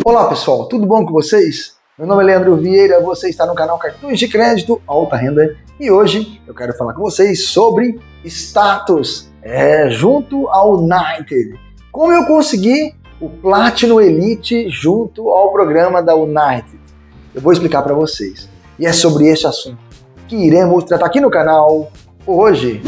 Olá pessoal, tudo bom com vocês? Meu nome é Leandro Vieira, você está no canal Cartões de Crédito Alta Renda e hoje eu quero falar com vocês sobre status é, junto ao United. Como eu consegui o Platinum Elite junto ao programa da United? Eu vou explicar para vocês. E é sobre este assunto que iremos tratar aqui no canal hoje.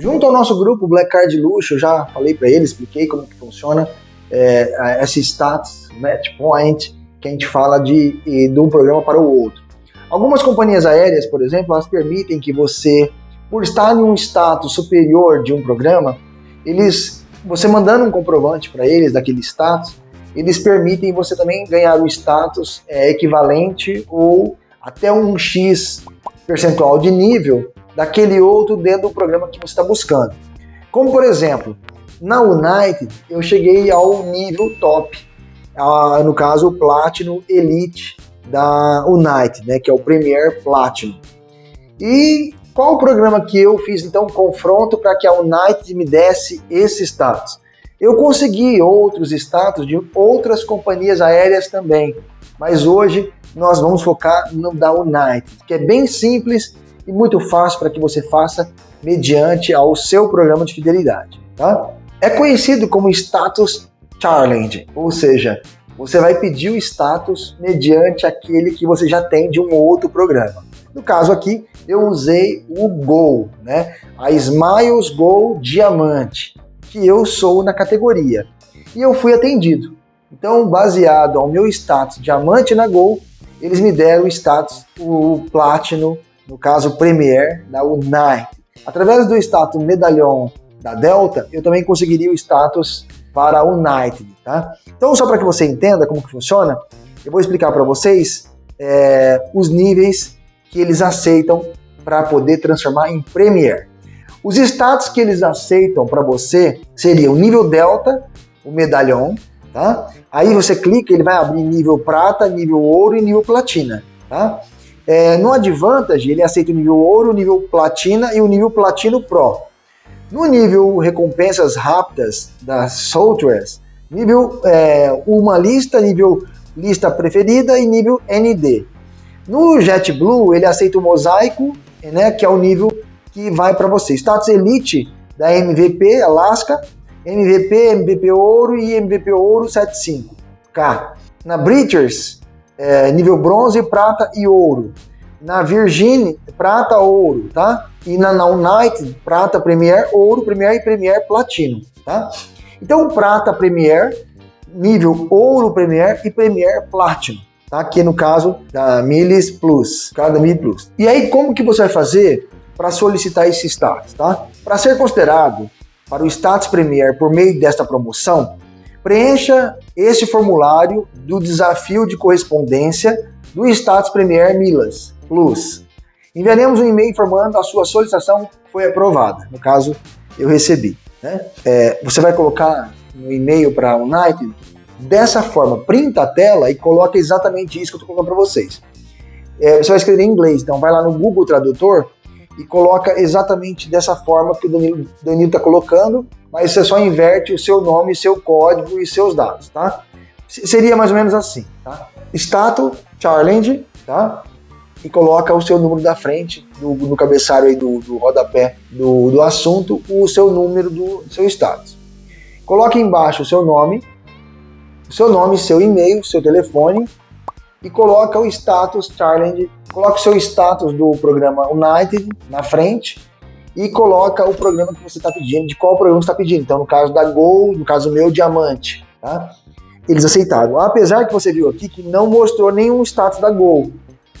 Junto ao nosso grupo Black Card Luxo, eu já falei para ele, expliquei como que funciona é, esse status match point que a gente fala de, de um programa para o outro. Algumas companhias aéreas, por exemplo, elas permitem que você, por estar em um status superior de um programa, eles, você mandando um comprovante para eles daquele status, eles permitem você também ganhar o status é, equivalente ou até um X percentual de nível daquele outro dentro do programa que você está buscando. Como por exemplo, na United eu cheguei ao nível top, no caso o Platinum Elite da United, né, que é o Premier Platinum. E qual o programa que eu fiz então confronto para que a United me desse esse status? Eu consegui outros status de outras companhias aéreas também, mas hoje nós vamos focar no da United, que é bem simples e muito fácil para que você faça mediante ao seu programa de fidelidade. Tá? É conhecido como status challenge, ou seja, você vai pedir o status mediante aquele que você já tem de um outro programa. No caso aqui, eu usei o Gol, né? a Smiles Gol Diamante, que eu sou na categoria. E eu fui atendido. Então, baseado ao meu status Diamante na Gol, eles me deram o status, o Platinum no caso Premier, da Unite. Através do status medalhão da Delta, eu também conseguiria o status para a United, tá? Então, só para que você entenda como que funciona, eu vou explicar para vocês é, os níveis que eles aceitam para poder transformar em Premier. Os status que eles aceitam para você seria o nível Delta, o medalhão, tá? Aí você clica, ele vai abrir nível prata, nível ouro e nível platina, tá? É, no Advantage, ele aceita o nível ouro, o nível platina e o nível platino Pro. No nível recompensas rápidas das softwares, nível é, uma lista, nível lista preferida e nível ND. No JetBlue, ele aceita o mosaico, né, que é o nível que vai para você. Status Elite da MVP Alaska, MVP, MVP Ouro e MVP Ouro 75K. Na Breachers, é, nível bronze, prata e ouro. Na Virgin, prata, ouro, tá? E na, na United, prata, Premier, ouro, Premier e Premier Platino, tá? Então, prata, Premier, nível ouro, Premier e Premier Platinum, tá? Que no caso da Milis Plus, cada Milis Plus. E aí, como que você vai fazer para solicitar esse status, tá? Para ser considerado para o status Premier por meio desta promoção, Preencha este formulário do desafio de correspondência do Status Premier Milas Plus. Enviaremos um e-mail informando a sua solicitação foi aprovada. No caso, eu recebi. Né? É, você vai colocar no e-mail para a United dessa forma, printa a tela e coloca exatamente isso que eu estou colocando para vocês. É, você vai escrever em inglês, então vai lá no Google Tradutor e coloca exatamente dessa forma que o Danilo está colocando mas você só inverte o seu nome, seu código e seus dados, tá? Seria mais ou menos assim, tá? Status challenge, tá? E coloca o seu número da frente, do, no cabeçalho aí do, do rodapé do, do assunto, o seu número do seu status. Coloque embaixo o seu nome, o seu nome, seu e-mail, seu telefone e coloca o status challenge, coloca o seu status do programa United na frente e coloca o programa que você está pedindo, de qual programa você está pedindo. Então, no caso da Gol, no caso meu, Diamante. Tá? Eles aceitaram. Apesar que você viu aqui que não mostrou nenhum status da Gol,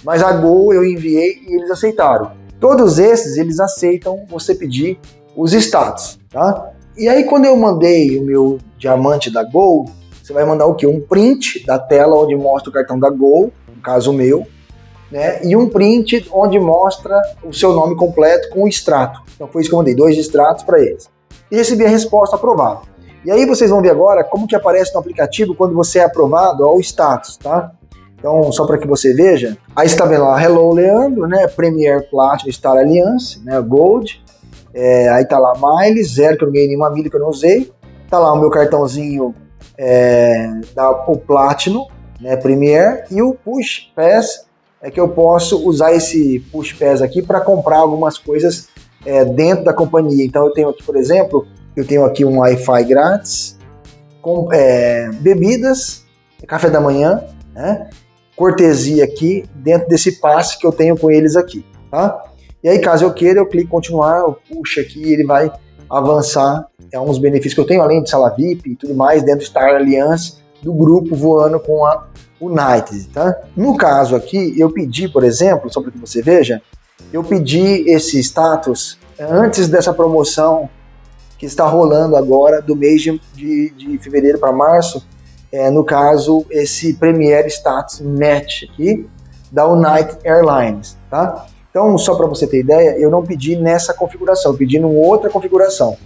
mas a Gol eu enviei e eles aceitaram. Todos esses, eles aceitam você pedir os status, tá? E aí, quando eu mandei o meu diamante da Gol, você vai mandar o quê? Um print da tela onde mostra o cartão da Gol, no caso meu, né, e um print onde mostra o seu nome completo com o extrato. Então foi isso que eu mandei, dois extratos para eles. E recebi a resposta aprovada. E aí vocês vão ver agora como que aparece no aplicativo quando você é aprovado ao status, tá? Então, só para que você veja, aí está vendo lá, Hello Leandro, né? Premier Platinum Star Alliance, né? Gold. É, aí tá lá Miles, zero, que eu não ganhei nenhuma milha que eu não usei. Tá lá o meu cartãozinho é, da o Platinum, né? Premier. E o Push Pass, é que eu posso usar esse Push Pass aqui para comprar algumas coisas é, dentro da companhia. Então, eu tenho aqui, por exemplo, eu tenho aqui um Wi-Fi grátis, com é, bebidas, café da manhã, né? cortesia aqui dentro desse passe que eu tenho com eles aqui, tá? E aí, caso eu queira, eu clico em continuar, eu puxo aqui ele vai avançar. É uns benefícios que eu tenho, além de sala VIP e tudo mais, dentro do Star Alliance, do grupo voando com a United, tá? No caso aqui, eu pedi, por exemplo, só para que você veja, eu pedi esse status antes dessa promoção que está rolando agora do mês de, de, de fevereiro para março, é, no caso, esse Premier Status Match aqui, da United Airlines, tá? Então, só para você ter ideia, eu não pedi nessa configuração, eu pedi em outra configuração.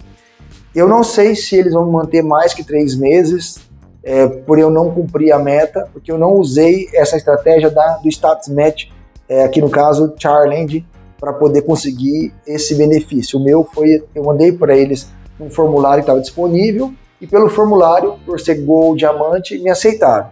Eu não sei se eles vão manter mais que três meses, é, por eu não cumprir a meta, porque eu não usei essa estratégia da, do Status Match, é, aqui no caso, Charland, para poder conseguir esse benefício. O meu foi, eu mandei para eles um formulário que estava disponível, e pelo formulário, por ser Diamante, me aceitaram.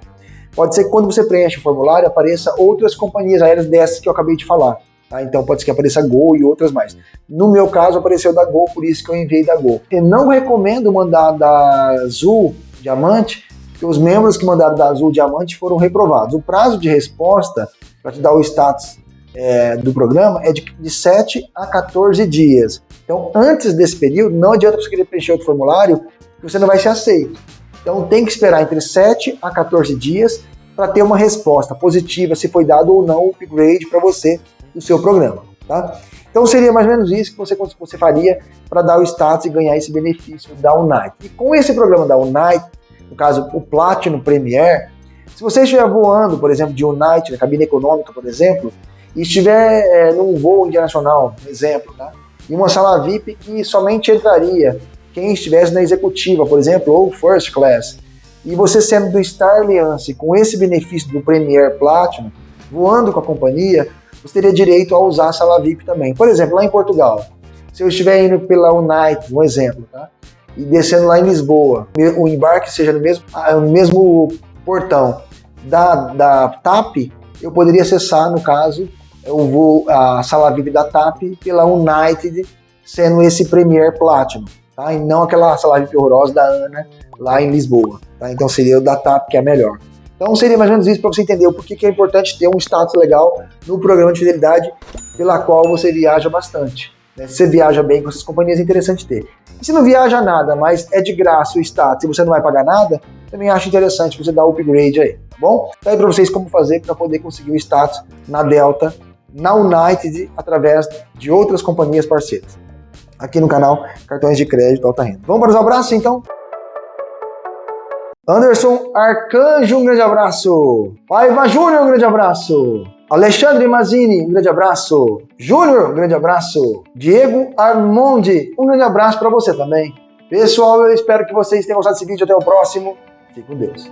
Pode ser que quando você preenche o formulário apareça outras companhias aéreas dessas que eu acabei de falar. Tá? Então pode ser que apareça Gol e outras mais. No meu caso apareceu da Gol, por isso que eu enviei da Gol. Eu não recomendo mandar da Azul Diamante, porque os membros que mandaram da Azul Diamante foram reprovados. O prazo de resposta para te dar o status é, do programa é de, de 7 a 14 dias. Então, antes desse período, não adianta você querer preencher outro formulário que você não vai ser aceito. Então tem que esperar entre 7 a 14 dias para ter uma resposta positiva se foi dado ou não o upgrade para você do seu programa. Tá? Então seria mais ou menos isso que você, você faria para dar o status e ganhar esse benefício da Unite. E com esse programa da Unite, no caso o Platinum Premier, se você estiver voando, por exemplo, de Unite, na cabine econômica, por exemplo, e estiver é, num voo internacional, por exemplo, tá? e uma sala VIP que somente entraria quem estivesse na executiva, por exemplo, ou first class, e você sendo do Star Alliance com esse benefício do Premier Platinum, voando com a companhia, você teria direito a usar a sala VIP também. Por exemplo, lá em Portugal, se eu estiver indo pela United, um exemplo, tá? e descendo lá em Lisboa, o embarque seja no mesmo, ah, no mesmo portão da, da TAP, eu poderia acessar, no caso, eu vou a sala VIP da TAP pela United, sendo esse Premier Platinum tá? E não aquela salário horrorosa da Ana lá em Lisboa, tá? Então seria o da TAP que é melhor. Então seria mais ou menos isso para você entender o porquê que é importante ter um status legal no programa de fidelidade pela qual você viaja bastante. Né? Se você viaja bem com essas companhias, é interessante ter. E se não viaja nada, mas é de graça o status e você não vai pagar nada, também acho interessante você dar o upgrade aí, tá bom? Tá aí para vocês como fazer para poder conseguir o status na Delta, na United, através de outras companhias parceiras aqui no canal Cartões de Crédito Alta Renda. Vamos para os abraços então? Anderson Arcanjo, um grande abraço. Paiva Júnior, um grande abraço. Alexandre Mazini, um grande abraço. Júnior, um grande abraço. Diego Armondi, um grande abraço para você também. Pessoal, eu espero que vocês tenham gostado desse vídeo. Até o próximo. Fique com Deus.